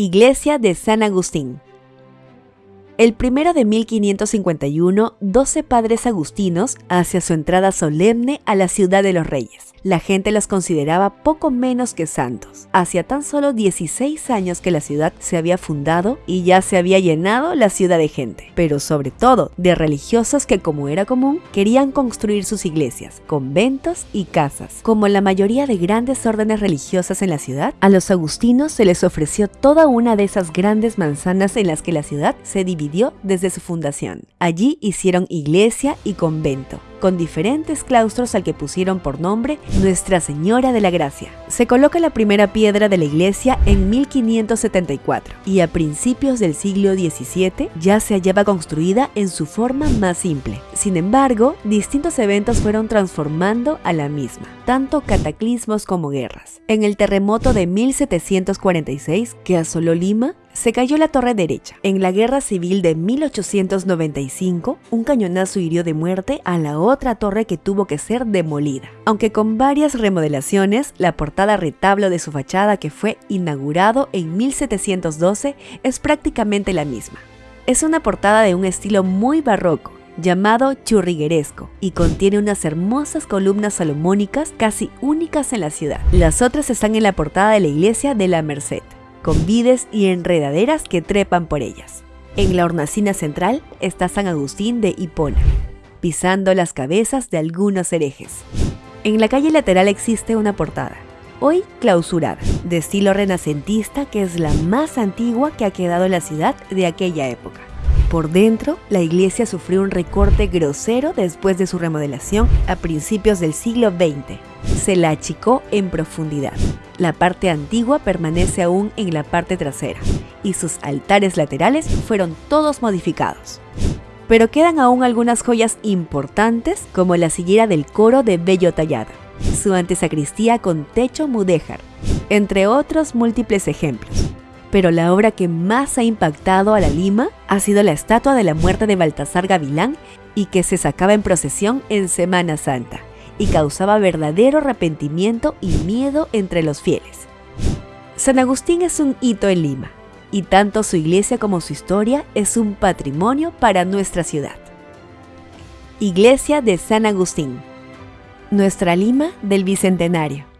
Iglesia de San Agustín. El primero de 1551, 12 padres agustinos hacia su entrada solemne a la ciudad de los reyes la gente los consideraba poco menos que santos. Hacía tan solo 16 años que la ciudad se había fundado y ya se había llenado la ciudad de gente, pero sobre todo de religiosos que como era común querían construir sus iglesias, conventos y casas. Como la mayoría de grandes órdenes religiosas en la ciudad, a los agustinos se les ofreció toda una de esas grandes manzanas en las que la ciudad se dividió desde su fundación. Allí hicieron iglesia y convento con diferentes claustros al que pusieron por nombre Nuestra Señora de la Gracia. Se coloca la primera piedra de la iglesia en 1574 y a principios del siglo XVII ya se hallaba construida en su forma más simple. Sin embargo, distintos eventos fueron transformando a la misma, tanto cataclismos como guerras. En el terremoto de 1746 que asoló Lima, se cayó la torre derecha. En la guerra civil de 1895, un cañonazo hirió de muerte a la otra torre que tuvo que ser demolida. Aunque con varias remodelaciones, la portada retablo de su fachada que fue inaugurado en 1712 es prácticamente la misma. Es una portada de un estilo muy barroco, llamado churrigueresco y contiene unas hermosas columnas salomónicas casi únicas en la ciudad. Las otras están en la portada de la iglesia de la Merced con vides y enredaderas que trepan por ellas. En la hornacina central está San Agustín de Hipona, pisando las cabezas de algunos herejes. En la calle lateral existe una portada, hoy clausurada, de estilo renacentista que es la más antigua que ha quedado en la ciudad de aquella época. Por dentro, la iglesia sufrió un recorte grosero después de su remodelación a principios del siglo XX. Se la achicó en profundidad. La parte antigua permanece aún en la parte trasera y sus altares laterales fueron todos modificados. Pero quedan aún algunas joyas importantes como la sillera del coro de Bello Tallada, su antesacristía con techo mudéjar, entre otros múltiples ejemplos pero la obra que más ha impactado a la Lima ha sido la estatua de la muerte de Baltasar Gavilán y que se sacaba en procesión en Semana Santa y causaba verdadero arrepentimiento y miedo entre los fieles. San Agustín es un hito en Lima y tanto su iglesia como su historia es un patrimonio para nuestra ciudad. Iglesia de San Agustín, nuestra Lima del Bicentenario.